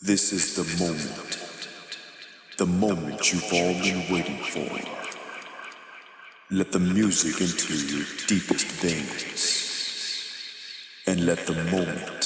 This is the moment. The moment you've all been waiting for. Let the music into your deepest veins. And let the moment.